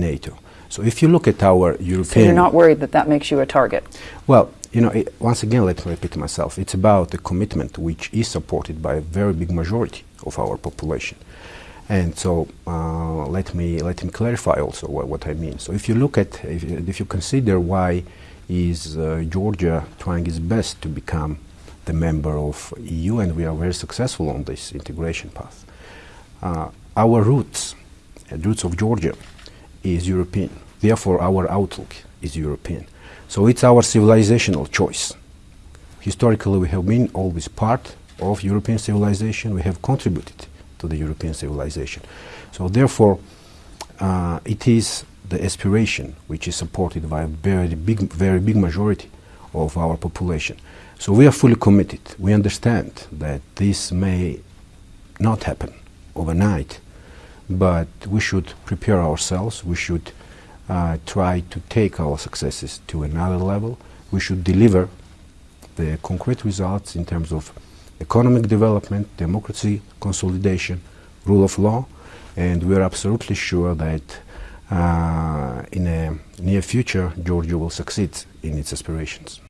NATO. So if you look at our European... So you're not worried that that makes you a target? Well, you know, it, once again, let me repeat myself. It's about a commitment which is supported by a very big majority of our population. And so uh, let me let me clarify also what, what, I mean. So if you look at if, if you consider why is uh, Georgia trying its best to become the member of EU, and we are very successful on this integration path. Uh, our roots, the roots of Georgia, is European. Therefore, our outlook is European. So it's our civilizational choice. Historically, we have been always part of European civilization. We have contributed to the European civilization. So therefore, uh, it is the aspiration which is supported by a very big, very big majority of our population. So we are fully committed. We understand that this may not happen overnight, but we should prepare ourselves. We should uh, try to take our successes to another level. We should deliver the concrete results in terms of economic development, democracy, consolidation, rule of law, and we are absolutely sure that uh, in a near future, Georgia will succeed in its aspirations.